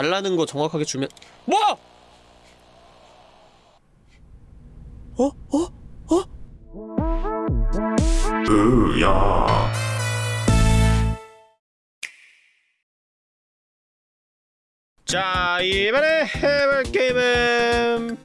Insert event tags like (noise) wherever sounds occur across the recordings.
달라는 거 정확하게 주면 뭐? 어? 어? 어? 으야 자 이번에 해볼 게임은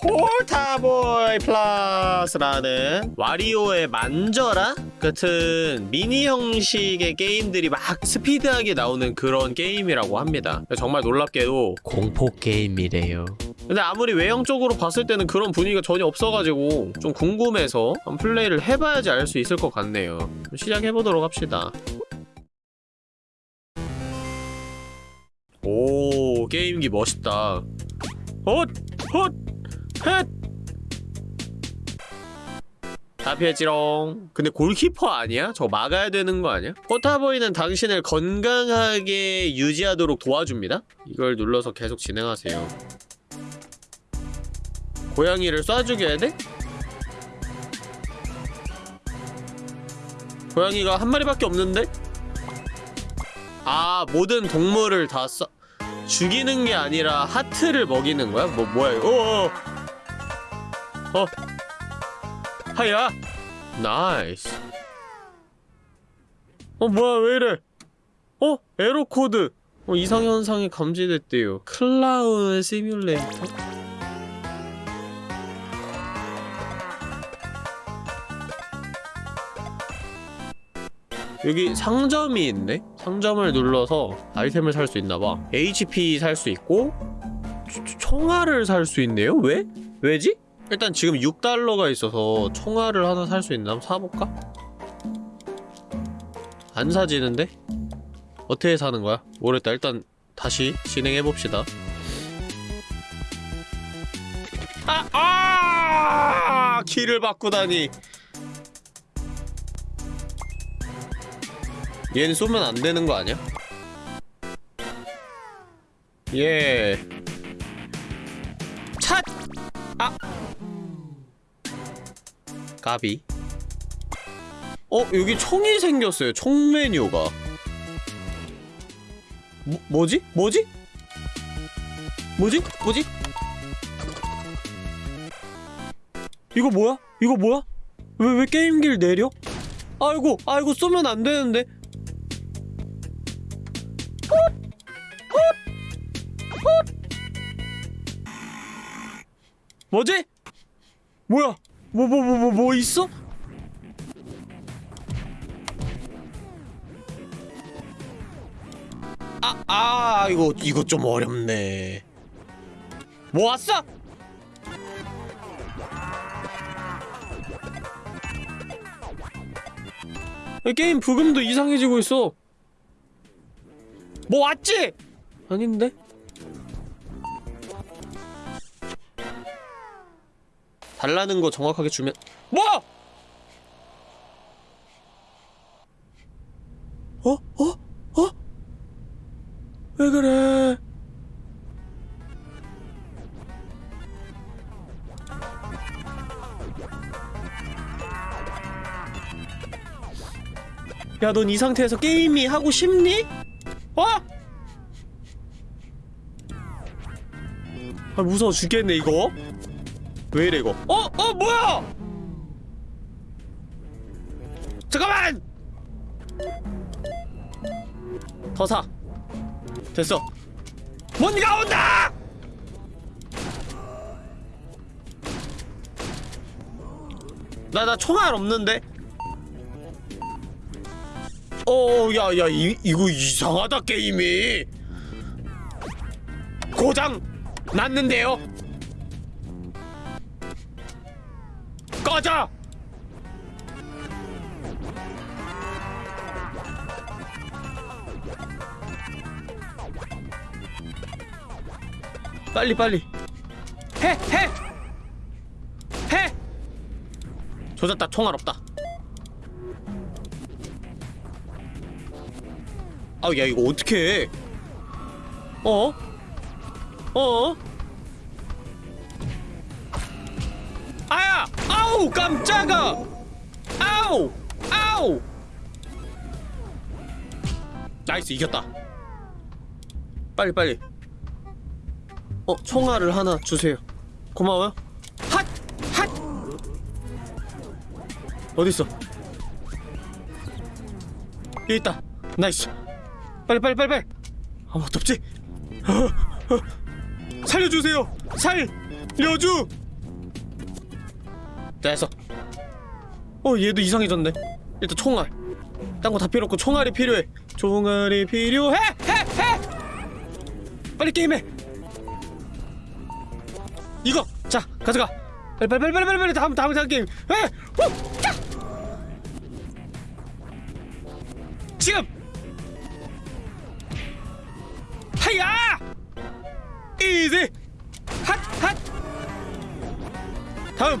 폴타보이 플러스라는 와리오의 만져라? 같은 미니 형식의 게임들이 막 스피드하게 나오는 그런 게임이라고 합니다. 정말 놀랍게도 공포 게임이래요. 근데 아무리 외형적으로 봤을 때는 그런 분위기가 전혀 없어가지고 좀 궁금해서 한번 플레이를 해봐야지 알 수 있을 것 같네요. 시작해보도록 합시다. 오 게임기 멋있다. 헛! 헛! 피했지롱 근데 골키퍼 아니야? 저거 막아야 되는 거 아니야? 포타보이는 당신을 건강하게 유지하도록 도와줍니다 이걸 눌러서 계속 진행하세요 고양이를 쏴 죽여야 돼? 고양이가 한 마리밖에 없는데? 아 모든 동물을 다 쏴... 죽이는 게 아니라 하트를 먹이는 거야? 뭐 뭐야 이거? 어. 어. 어. 하야. nice. 어 뭐야 왜 이래? 어 error code. 어 이상 현상이 감지됐대요. clown simulator. 여기 상점이 있네? 상점을 눌러서 아이템을 살 수 있나봐 HP 살 수 있고 총알을 살 수 있네요? 왜? 왜지? 일단 지금 6달러가 있어서 총알을 하나 살 수 있나? 한번 사볼까? 안 사지는데? 어떻게 사는 거야? 모르겠다 일단 다시 진행해봅시다 아! 아! 키를 바꾸다니 얘는 쏘면 안 되는 거 아니야? 예. 찻! 아! 가비. 어, 여기 총이 생겼어요. 총 메뉴가. 뭐, 뭐지? 뭐지? 뭐지? 뭐지? 이거 뭐야? 이거 뭐야? 왜, 왜 게임기를 내려? 아이고, 아이고, 쏘면 안 되는데. 뭐지? 뭐야? 뭐 뭐 뭐 뭐 뭐 있어? 아, 아, 이거 이거 좀 어렵네. 뭐 왔어? 게임 부금도 이상해지고 있어. 뭐 왔지? 아닌데? 달라는 거 정확하게 주면 뭐? 어? 어? 어? 왜 그래? 야, 넌 이 상태에서 게임이 하고 싶니? 어? 아, 무서워 죽겠네, 이거. 왜 이래 이거? 어? 어 뭐야? 잠깐만! 더 사. 됐어. 뭔가 온다! 나 나 총알 없는데? 어야야 이거 이상하다 게임이. 고장 났는데요 꺼져! 빨리 빨리 해! 해! 해! 조졌다 총알 없다 아우 야 이거 어떻게 해 어? 어? 아우 깜짝아! 아우! 아우! nice 이겼다 빨리 빨리 어 총알을 하나 주세요 고마워요 핫! 핫! 어딨어 여기 있다 nice 빨리 빨리 빨리 빨리 아무것도 없지. (gasps) 살려주세요 살려주 됐어 어 얘도 이상해졌네. 일단 총알. 딴 거 다 필요 없고 총알이 필요해. 총알이 필요해! 해! 해! 빨리 게임해! 이거! 자 가져가. 빨리 빨리 빨리 빨리 다음 다음 다음 게임. 에! 후! 자! 지금! 하야! 이지 핫 핫! 다음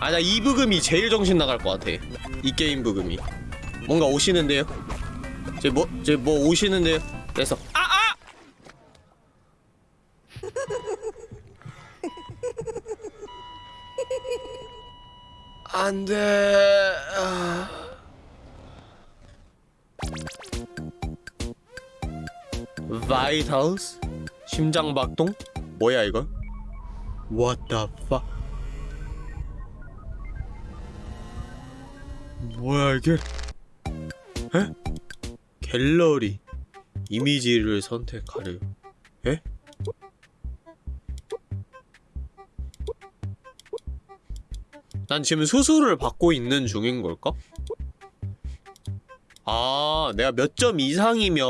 아나 이 부금이 제일 정신 나갈 것 같아. 이 게임 부금이. 뭔가 오시는데요? 제 뭐 제 뭐 오시는데요? 그래서 아아! 안돼. 아... (laughs) 바이탈스 심장박동? 뭐야 이거 What the fuck 뭐야 이게 에? 갤러리 이미지를 선택하래요 에? 난 지금 수술을 받고 있는 중인 걸까? 아, 내가 몇 점 이상이면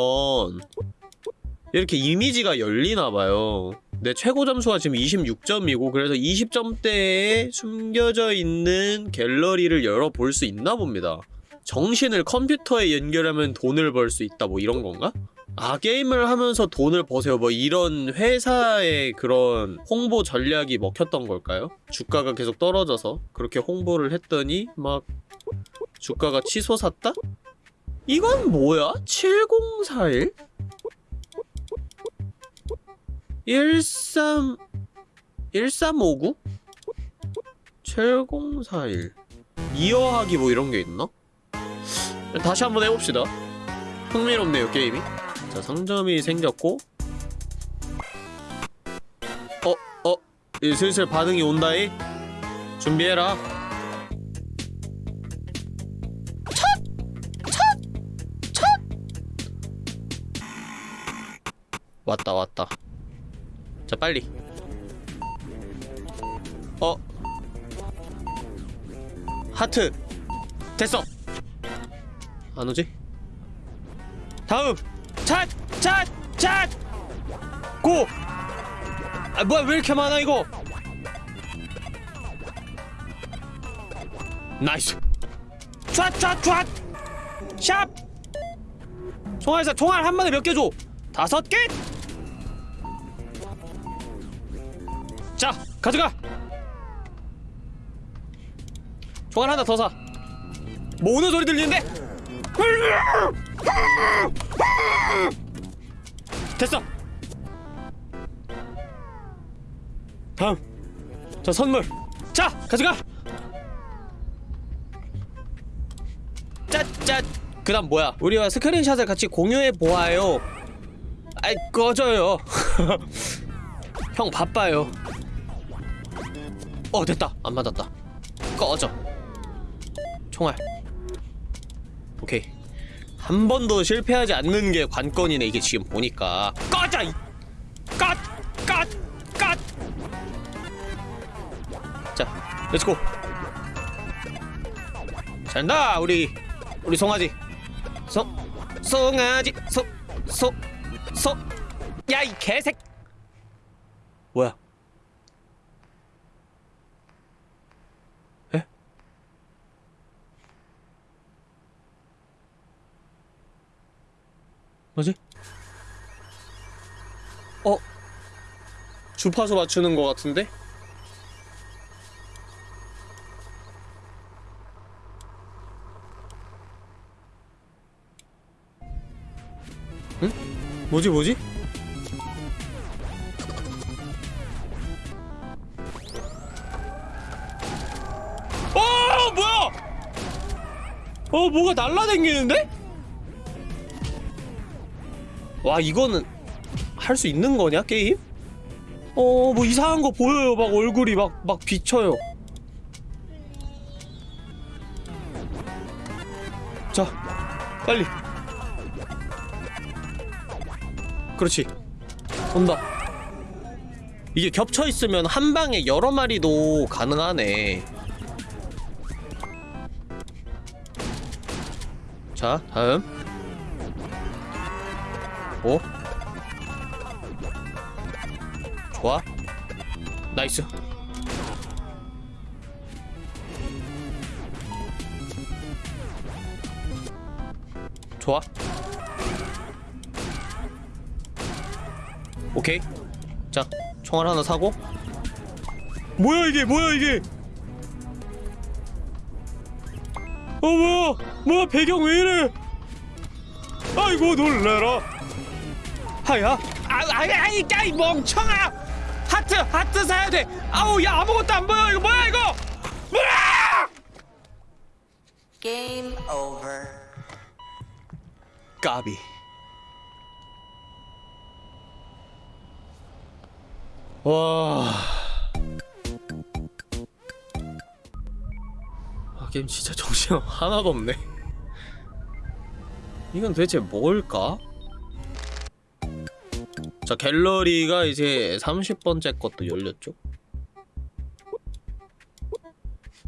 이렇게 이미지가 열리나봐요. 내 최고 점수가 지금 26점이고 그래서 20점대에 숨겨져 있는 갤러리를 열어볼 수 있나 봅니다. 정신을 컴퓨터에 연결하면 돈을 벌 수 있다 뭐 이런 건가? 아 게임을 하면서 돈을 버세요 뭐 이런 회사의 그런 홍보 전략이 먹혔던 걸까요? 주가가 계속 떨어져서 그렇게 홍보를 했더니 막 주가가 치솟았다? 이건 뭐야? 7041? 13 1359? 7041 이어하기 뭐 이런 게 있나? 다시 한번 해봅시다 흥미롭네요 게임이 자 상점이 생겼고 어? 어? 이 슬슬 반응이 온다이 준비해라 왔다 왔다 자 빨리 어 하트 됐어 안 오지? 다음 찻! 찻! 찻! go! 아 뭐야 왜 이렇게 많아 이거 nice 촤촤촤 샵 총알사 총알 한 번에 몇개 줘? 다섯 개? 자 가져가. 총알 하나 더 사 뭐 우는 소리 들리는데? 됐어. 다음. 자 선물. 자 가져가. 짜짜. 그 다음 뭐야? 우리와 스크린샷을 같이 공유해 보아요. 아이 꺼져요. (laughs) 형 바빠요 어 됐다. 안 맞았다. 꺼져. 총알. 오케이. 한 번도 실패하지 않는 게 관건이네 이게 지금 보니까. 꺼져! 이 컷! 컷! 컷! 자 let's go 잘한다 우리 우리 송아지. 송 송아지. 소소소 야 이 개색. 뭐야 뭐지? 어? 주파수 맞추는 것 같은데? 응? 뭐지 뭐지? 어 뭐야? 어 뭐가 날라댕기는데? 와 이거는 할 수 있는 거냐 게임? 어 뭐 이상한 거 보여요. 막 얼굴이 막 막 비쳐요. 자 빨리. 그렇지. 온다. 이게 겹쳐 있으면 한 방에 여러 마리도 가능하네. 자 다음 오. 좋아. 나이스. 좋아. 오케이. 자 총알 하나 사고. 뭐야 이게? 뭐야 이게? 어 뭐야? 뭐야 배경 왜 이래? 아이고 놀래라 하야 아 아니 아니 야이 멍청아! 하트 하트 사야 돼! 아우 야 아무것도 안 보여! 이거 뭐야 이거? 뭐야! Game over. 까비. 와. 아, 게임 진짜 정신 하나도 없네. 이건 도대체 뭘까? 자 갤러리가 이제 30번째 것도 열렸죠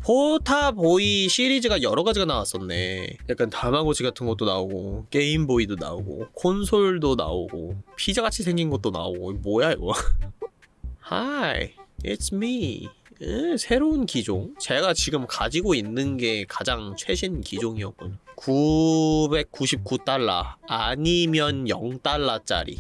포타보이 시리즈가 여러 가지가 나왔었네. 약간 다마고치 같은 것도 나오고, 게임보이도 나오고, 콘솔도 나오고, 피자같이 생긴 것도 나오고, 뭐야 이거? (laughs) Hi, it's me. 에, 새로운 기종. 제가 지금 가지고 있는 게 가장 최신 기종이었군요. 999달러 아니면 0달러짜리.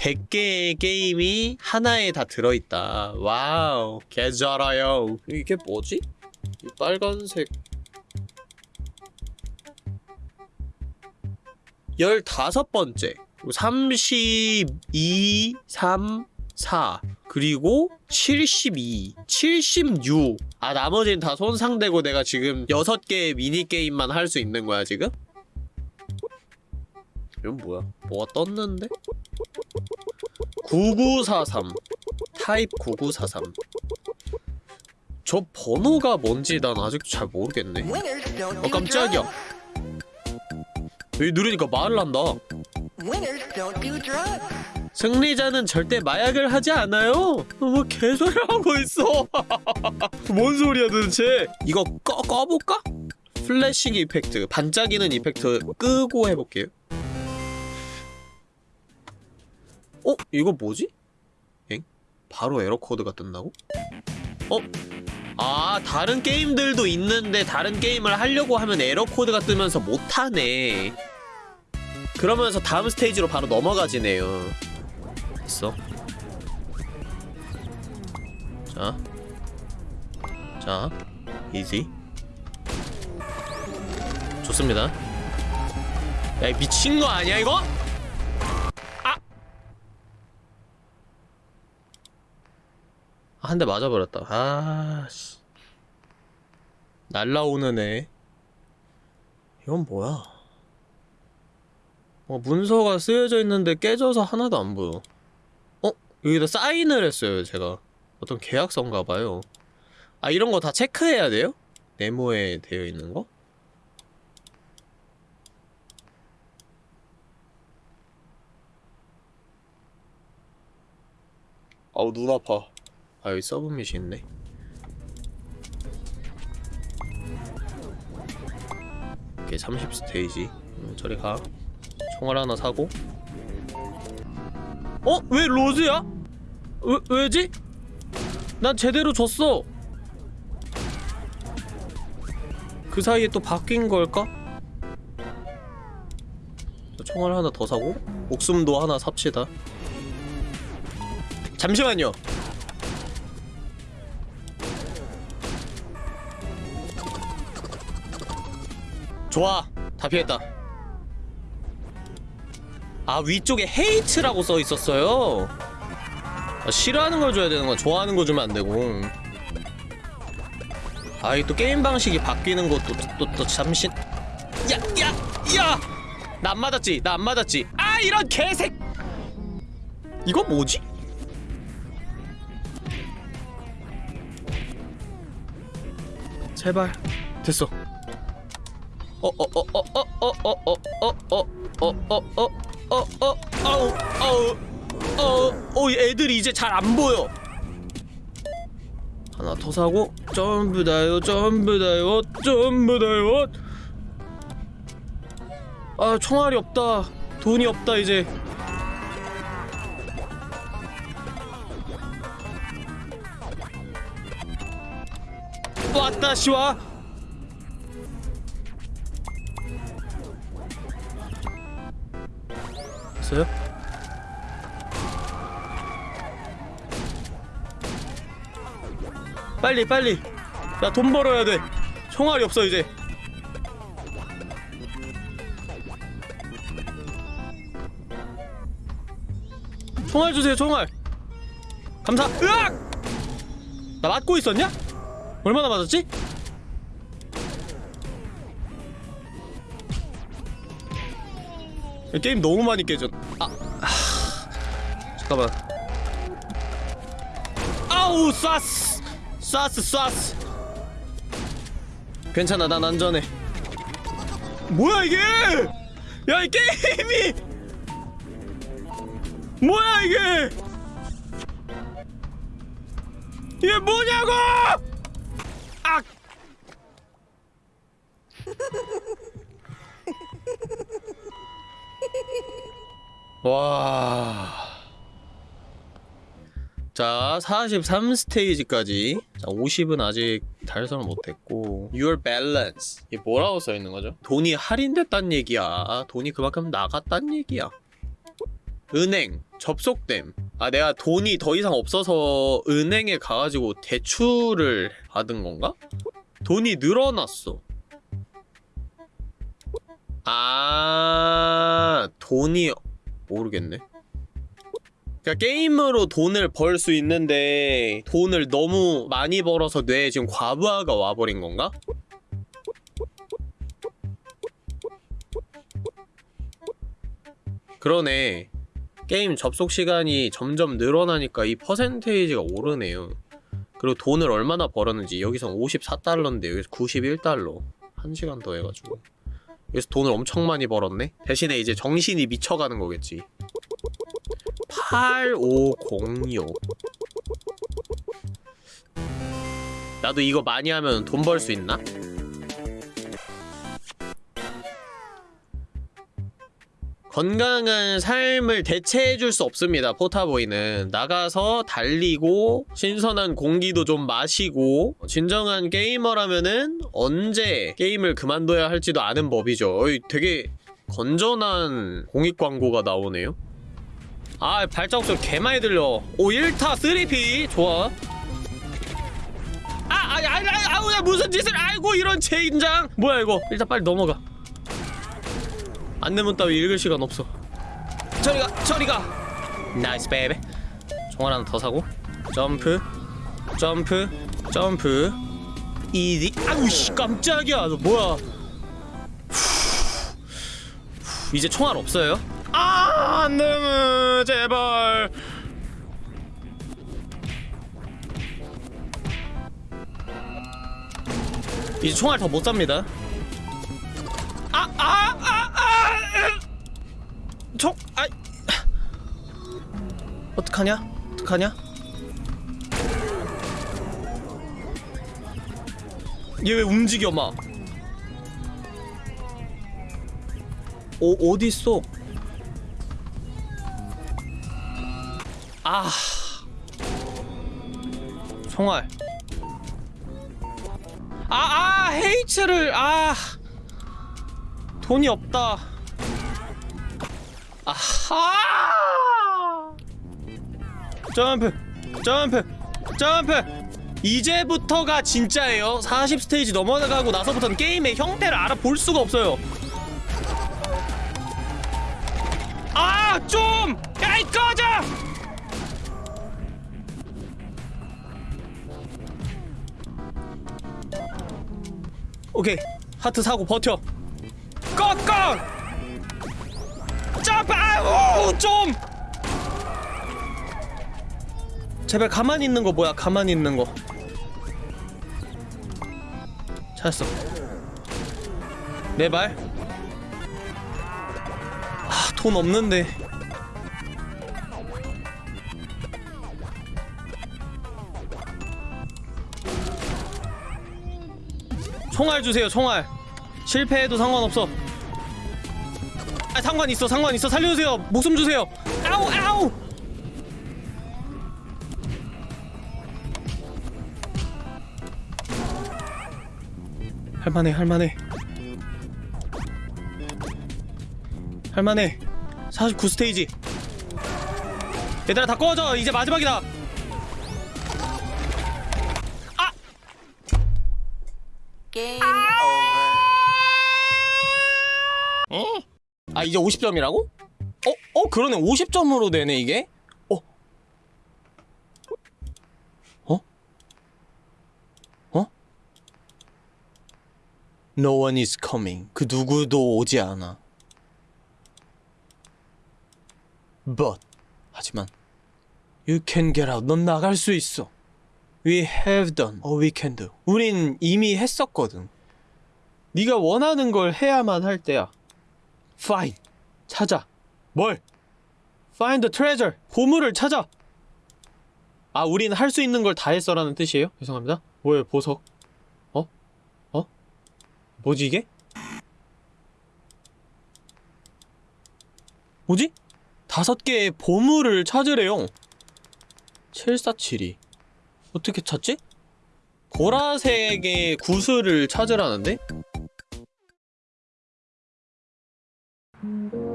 100개의 게임이 하나에 다 들어있다. 와우, 개잘아요. 이게 뭐지? 이 빨간색. 15번째. 32, 3, 4. 그리고 72, 76. 아, 나머지는 다 손상되고 내가 지금 6개의 미니게임만 할 수 있는 거야, 지금? 이건 뭐야? 뭐가 떴는데? 9943 타입 9943 저 번호가 뭔지 난 아직도 잘 모르겠네. 어 깜짝이야. 여기 누르니까 말을 한다. 승리자는 절대 마약을 하지 않아요. 어, 뭐 개소리를 하고 있어. (laughs) 뭔 소리야 도대체? 이거 꺼, 꺼볼까? flashing effect 반짝이는 effect 끄고 해볼게요 어? 이거 뭐지? 엥? 바로 에러 코드가 뜬다고? 어? 아 다른 게임들도 있는데 다른 게임을 하려고 하면 에러 코드가 뜨면서 못하네 그러면서 다음 스테이지로 바로 넘어가지네요 있어 자. 자. 이지. 좋습니다. 야, 이 미친 거 아니야, 이거? 한 대 맞아버렸다. 아, 씨. 날라오는 애. 이건 뭐야? 어, 문서가 쓰여져 있는데 깨져서 하나도 안 보여. 어? 여기다 사인을 했어요, 제가. 어떤 계약서인가 봐요. 아, 이런 거 다 체크해야 돼요? 네모에 되어 있는 거? 아우, 눈 아파. 아, 여기 서브밋이 있네. 오케이, 30 스테이지. 음, 저리 가. 총알 하나 사고. 어? 왜 로즈야? 왜, 왜지? 난 제대로 줬어. 그 사이에 또 바뀐 걸까? 자, 총알 하나 더 사고 목숨도 하나 삽시다. 잠시만요. 좋아, 다 피했다. 아 위쪽에 헤이트라고 써 있었어요. 아, 싫어하는 걸 줘야 되는 건 좋아하는 거 주면 안 되고. 아이 또 게임 방식이 바뀌는 것도 또또 잠시. 야, 야, 야! 나 안 맞았지? 나 안 맞았지? 아 이런 개색 이거 뭐지? 제발 됐어 어, 어어어어어어어어어어어어어어어 애들이 이제 잘 안 보여 하나 더 사고 전부 다요 전부 다요 전부 다요 아 총알이 없다 돈이 없다 이제 왔다 시와 됐어요? 빨리 빨리 나 돈 벌어야 돼 총알이 없어 이제 총알 주세요 총알 감사 으악 나 맞고 있었냐? 얼마나 맞았지? 이 게임 너무 많이 하... 잠깐만. 아우 쐈스! 쐈스 쐈스! 괜찮아 난 안전해. 뭐야 이게? 야 이 게임이! 뭐야 이게? 이게 뭐냐고! 악! (laughs) 와. 자, 43스테이지까지. 자, 50은 아직 달성을 못했고. Your balance. 이게 뭐라고 써 있는 거죠? 돈이 할인됐단 얘기야. 돈이 그만큼 나갔단 얘기야. 은행, 접속됨. 아, 내가 돈이 더 이상 없어서 은행에 가가지고 대출을 받은 건가? 돈이 늘어났어. 아, 돈이 모르겠네. 그러니까 게임으로 돈을 벌 수 있는데 돈을 너무 많이 벌어서 뇌에 지금 과부하가 와버린 건가? 그러네. 게임 접속 시간이 점점 늘어나니까 이 퍼센테이지가 오르네요. 그리고 돈을 얼마나 벌었는지 여기선 54달러인데 여기서 91달러. 1시간 더 해가지고. 여기서 돈을 엄청 많이 벌었네? 대신에 이제 정신이 미쳐가는 거겠지 8506 나도 이거 많이 하면 돈 벌 수 있나? 건강한 삶을 대체해줄 수 없습니다 포타보이는. 나가서 달리고 신선한 공기도 좀 마시고 진정한 게이머라면은 언제 게임을 그만둬야 할지도 아는 법이죠. 되게 건전한 공익 광고가 나오네요 아 발자국 소리 개 많이 들려. 오 1타 3피. 좋아. 아 아니 아니 아니 아우 야 무슨 짓을. 아이고 이런 젠장. 뭐야 이거? 일단 빨리 넘어가. 안내문 따위 읽을 시간 없어. 저리가 저리가. nice baby. 총알 하나 더 사고. 점프 점프 점프. 이디. 아우씨 깜짝이야. 너 뭐야? 후, 이제 총알 없어요? 아 안내문 제발 이제 총알 더못 삽니다 아, 아, 아, 아, 총, 아, 어떡하냐? 어떡하냐? 얘 왜 움직여 막? 어 어디 있어? 아, 총알. 아, 아, 헤이츠를 아. 돈이 없다. 아하! 점프, 점프, 점프. 이제부터가 진짜예요. 40 스테이지 넘어가고 나서부터는 게임의 형태를 알아볼 수가 없어요. 아, 좀! 야이 꺼져! 오케이 하트 사고 버텨 꺼꺼 아, 아우 좀. 제발 가만히 있는 거 뭐야? 가만히 있는 거. 찾았어. 내 발. 아, 돈 없는데. 총알 주세요, 총알. 실패해도 상관없어. 아, 상관 있어, 상관 있어. 살려주세요. 목숨 주세요. 아우, 아우. 할만해, 할만해. 할만해. 49 스테이지. 얘들아 다 꺼져. 이제 마지막이다. 아 이제 50점이라고? 어? 어 그러네 50점으로 되네 이게? 어? 어? 어? No one is coming 그 누구도 오지 않아 But 하지만 You can get out 넌 나갈 수 있어 We have done all we can do 우린 이미 했었거든 네가 원하는 걸 해야만 할 때야 Fine. 찾아. 뭘? Find the treasure. 보물을 찾아. 아, 우린 할 수 있는 걸 다 했어 라는 뜻이에요? 죄송합니다. 뭐예요, 보석? 어? 어? 뭐지 이게? 뭐지? 다섯 개의 보물을 찾으래요. 7472. 어떻게 찾지? 보라색의 구슬을 찾으라는데? Mm-hmm.